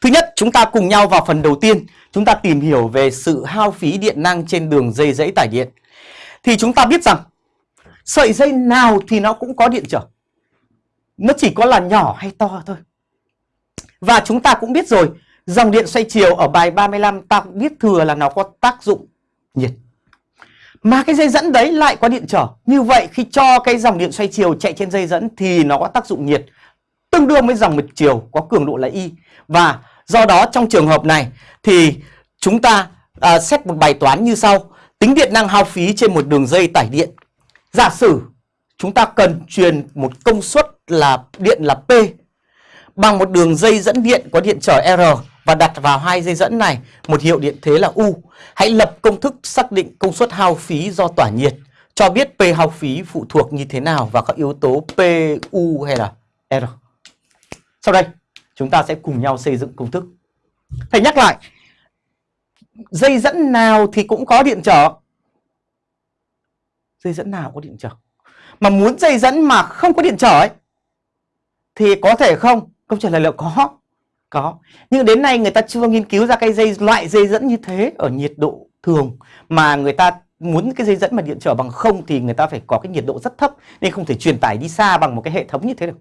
Thứ nhất, chúng ta cùng nhau vào phần đầu tiên, chúng ta tìm hiểu về sự hao phí điện năng trên đường dây dãy tải điện. Thì chúng ta biết rằng sợi dây nào thì nó cũng có điện trở. Nó chỉ có là nhỏ hay to thôi. Và chúng ta cũng biết rồi, dòng điện xoay chiều ở bài 35 ta cũng biết thừa là nó có tác dụng nhiệt. Mà cái dây dẫn đấy lại có điện trở. Như vậy khi cho cái dòng điện xoay chiều chạy trên dây dẫn thì nó có tác dụng nhiệt tương đương với dòng một chiều có cường độ là Y. Và do đó trong trường hợp này thì chúng ta à, xét một bài toán như sau. Tính điện năng hao phí trên một đường dây tải điện. Giả sử chúng ta cần truyền một công suất là điện là P bằng một đường dây dẫn điện có điện trở R và đặt vào hai dây dẫn này một hiệu điện thế là U. Hãy lập công thức xác định công suất hao phí do tỏa nhiệt cho biết P hao phí phụ thuộc như thế nào vào các yếu tố P, U hay là R. Sau đây, chúng ta sẽ cùng nhau xây dựng công thức. Thầy nhắc lại, dây dẫn nào thì cũng có điện trở. Dây dẫn nào có điện trở. Mà muốn dây dẫn mà không có điện trở ấy, thì có thể không? Câu trả lời là có. Có. Nhưng đến nay người ta chưa nghiên cứu ra cái dây loại dây dẫn như thế ở nhiệt độ thường mà người ta muốn cái dây dẫn mà điện trở bằng không thì người ta phải có cái nhiệt độ rất thấp nên không thể truyền tải đi xa bằng một cái hệ thống như thế được.